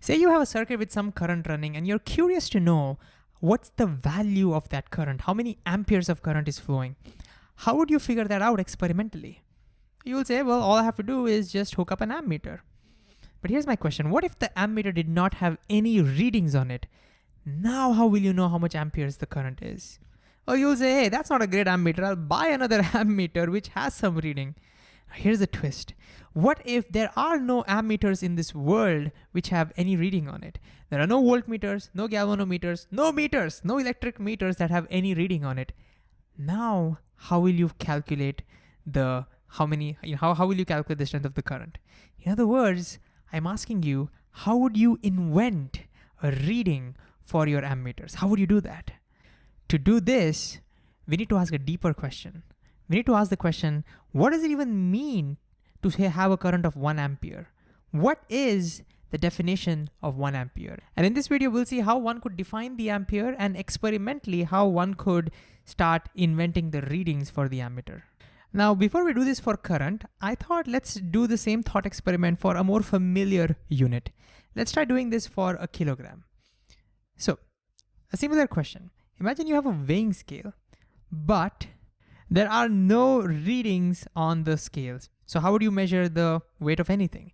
Say you have a circuit with some current running and you're curious to know what's the value of that current? How many amperes of current is flowing? How would you figure that out experimentally? You will say, well, all I have to do is just hook up an ammeter. But here's my question. What if the ammeter did not have any readings on it? Now how will you know how much amperes the current is? Or you'll say, hey, that's not a great ammeter. I'll buy another ammeter which has some reading. Here's a twist. What if there are no ammeters in this world which have any reading on it? There are no voltmeters, no galvanometers, no meters, no electric meters that have any reading on it. Now, how will you calculate the, how many, you know, how, how will you calculate the strength of the current? In other words, I'm asking you, how would you invent a reading for your ammeters? How would you do that? To do this, we need to ask a deeper question. We need to ask the question, what does it even mean to say have a current of one ampere? What is the definition of one ampere? And in this video, we'll see how one could define the ampere and experimentally how one could start inventing the readings for the ammeter. Now, before we do this for current, I thought let's do the same thought experiment for a more familiar unit. Let's try doing this for a kilogram. So a similar question. Imagine you have a weighing scale, but there are no readings on the scales. So how would you measure the weight of anything?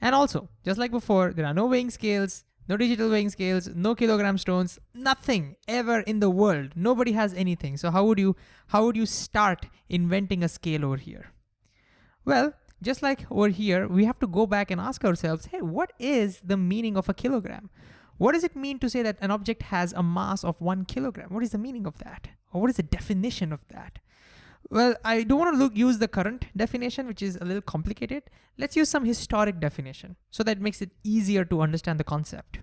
And also, just like before, there are no weighing scales, no digital weighing scales, no kilogram stones, nothing ever in the world. Nobody has anything. So how would you how would you start inventing a scale over here? Well, just like over here, we have to go back and ask ourselves, hey, what is the meaning of a kilogram? What does it mean to say that an object has a mass of one kilogram? What is the meaning of that? Or what is the definition of that? Well, I don't want to look, use the current definition, which is a little complicated. Let's use some historic definition so that makes it easier to understand the concept.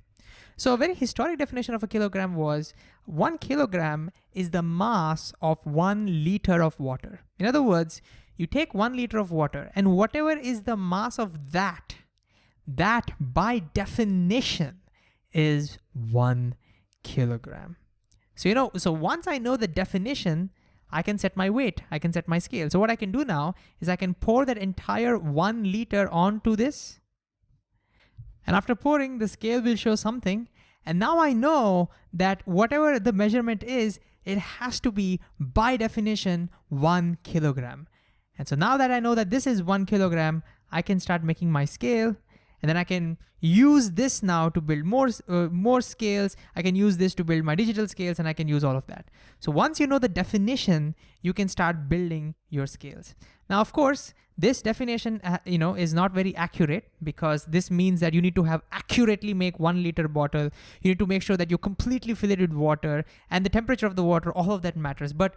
So a very historic definition of a kilogram was one kilogram is the mass of one liter of water. In other words, you take one liter of water and whatever is the mass of that, that by definition is one kilogram. So, you know, so once I know the definition, I can set my weight, I can set my scale. So what I can do now is I can pour that entire one liter onto this. And after pouring, the scale will show something. And now I know that whatever the measurement is, it has to be by definition one kilogram. And so now that I know that this is one kilogram, I can start making my scale and then I can use this now to build more, uh, more scales. I can use this to build my digital scales and I can use all of that. So once you know the definition, you can start building your scales. Now, of course, this definition uh, you know, is not very accurate because this means that you need to have accurately make one liter bottle. You need to make sure that you completely fill it with water and the temperature of the water, all of that matters. But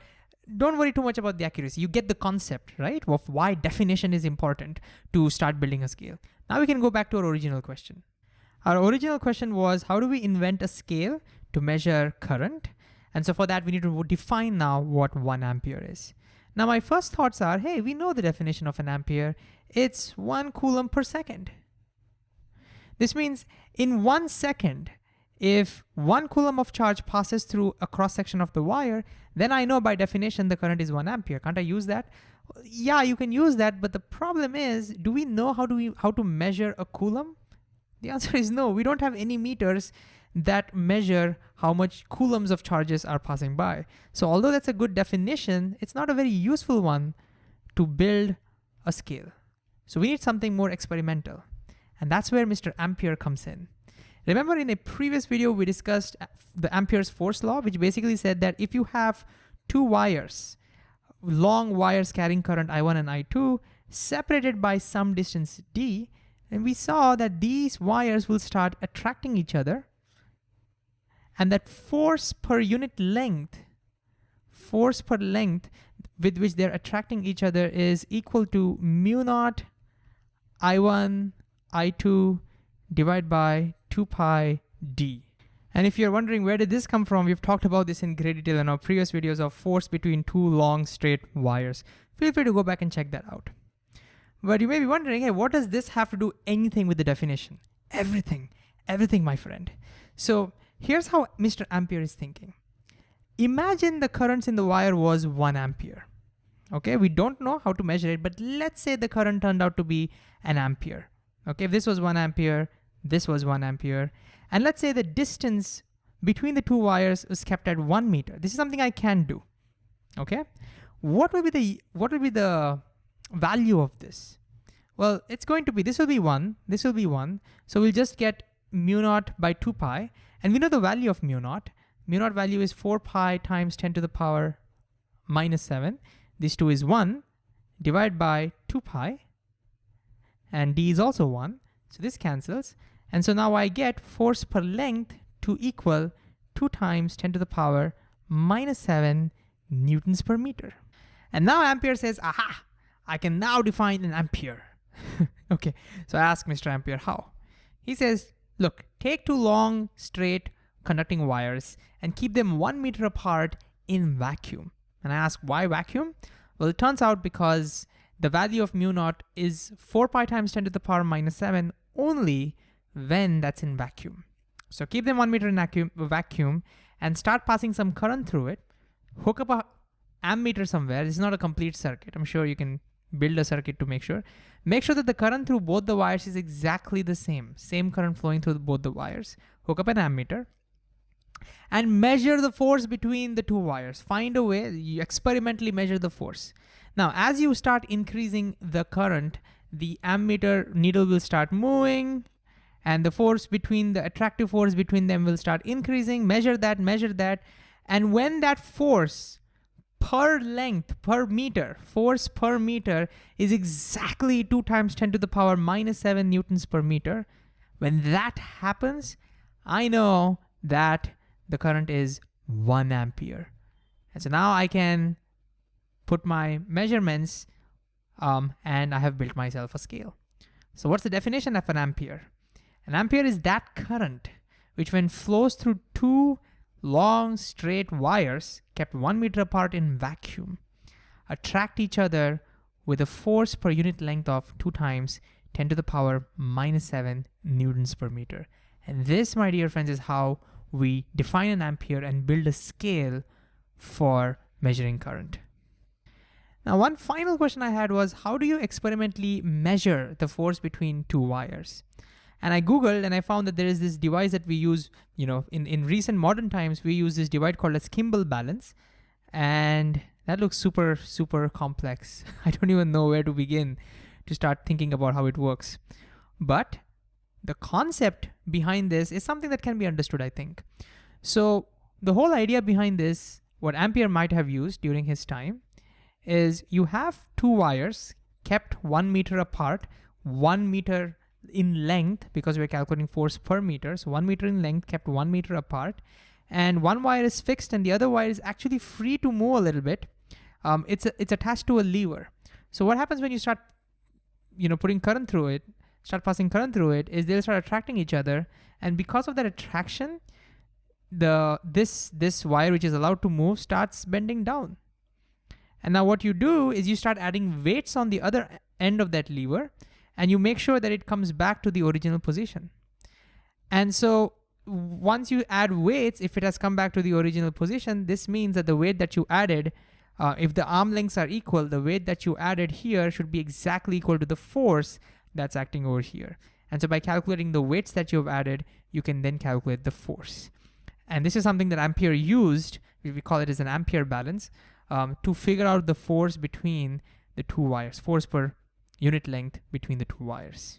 don't worry too much about the accuracy. You get the concept, right? Of why definition is important to start building a scale. Now we can go back to our original question. Our original question was, how do we invent a scale to measure current? And so for that, we need to define now what one ampere is. Now my first thoughts are, hey, we know the definition of an ampere. It's one coulomb per second. This means in one second, if one coulomb of charge passes through a cross section of the wire, then I know by definition the current is one ampere. Can't I use that? Yeah, you can use that, but the problem is, do we know how do we how to measure a coulomb? The answer is no. We don't have any meters that measure how much coulombs of charges are passing by. So although that's a good definition, it's not a very useful one to build a scale. So we need something more experimental. And that's where Mr. Ampere comes in. Remember in a previous video, we discussed uh, the Ampere's force law, which basically said that if you have two wires, long wires carrying current I1 and I2, separated by some distance d, and we saw that these wires will start attracting each other, and that force per unit length, force per length with which they're attracting each other is equal to mu naught I1, I2 divided by 2 pi d. And if you're wondering where did this come from, we've talked about this in great detail in our previous videos of force between two long straight wires. Feel free to go back and check that out. But you may be wondering, hey, what does this have to do anything with the definition? Everything, everything, my friend. So here's how Mr. Ampere is thinking. Imagine the currents in the wire was one ampere. Okay, we don't know how to measure it, but let's say the current turned out to be an ampere. Okay, if this was one ampere, this was one ampere. And let's say the distance between the two wires is kept at one meter. This is something I can do, okay? What will be the, what will be the value of this? Well, it's going to be, this will be one, this will be one. So we'll just get mu naught by two pi. And we know the value of mu naught. Mu naught value is four pi times 10 to the power minus seven. This two is one divided by two pi. And d is also one. So this cancels. And so now I get force per length to equal two times 10 to the power minus seven newtons per meter. And now Ampere says, aha, I can now define an ampere. okay, so I ask Mr. Ampere how. He says, look, take two long, straight, conducting wires and keep them one meter apart in vacuum. And I ask, why vacuum? Well, it turns out because the value of mu naught is 4 pi times 10 to the power minus 7 only when that's in vacuum. So keep them one meter in vacuum, vacuum and start passing some current through it. Hook up a ammeter somewhere. This is not a complete circuit. I'm sure you can build a circuit to make sure. Make sure that the current through both the wires is exactly the same, same current flowing through both the wires. Hook up an ammeter and measure the force between the two wires. Find a way, you experimentally measure the force. Now, as you start increasing the current, the ammeter needle will start moving and the force between the attractive force between them will start increasing, measure that, measure that. And when that force per length, per meter, force per meter is exactly two times 10 to the power minus seven newtons per meter. When that happens, I know that the current is one ampere. And so now I can put my measurements um, and I have built myself a scale. So what's the definition of an ampere? An ampere is that current which when flows through two long straight wires kept one meter apart in vacuum attract each other with a force per unit length of two times 10 to the power minus 7 newtons per meter. And this, my dear friends, is how we define an ampere and build a scale for measuring current. Now, one final question I had was, how do you experimentally measure the force between two wires? And I Googled and I found that there is this device that we use, you know, in, in recent modern times, we use this device called as Kibble balance. And that looks super, super complex. I don't even know where to begin to start thinking about how it works. But the concept behind this is something that can be understood, I think. So the whole idea behind this, what Ampere might have used during his time, is you have two wires kept one meter apart, one meter in length because we're calculating force per meter. So one meter in length kept one meter apart and one wire is fixed and the other wire is actually free to move a little bit. Um, it's, a, it's attached to a lever. So what happens when you start you know, putting current through it, start passing current through it, is they'll start attracting each other. And because of that attraction, the this this wire which is allowed to move starts bending down. And now what you do is you start adding weights on the other end of that lever and you make sure that it comes back to the original position. And so once you add weights, if it has come back to the original position, this means that the weight that you added, uh, if the arm lengths are equal, the weight that you added here should be exactly equal to the force that's acting over here. And so by calculating the weights that you've added, you can then calculate the force. And this is something that Ampere used, we call it as an Ampere balance, um, to figure out the force between the two wires, force per unit length between the two wires.